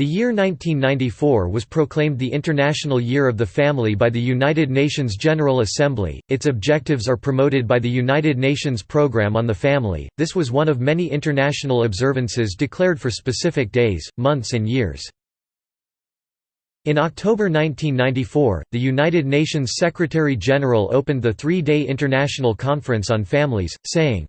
The year 1994 was proclaimed the International Year of the Family by the United Nations General Assembly. Its objectives are promoted by the United Nations Programme on the Family. This was one of many international observances declared for specific days, months, and years. In October 1994, the United Nations Secretary-General opened the three-day International Conference on Families, saying,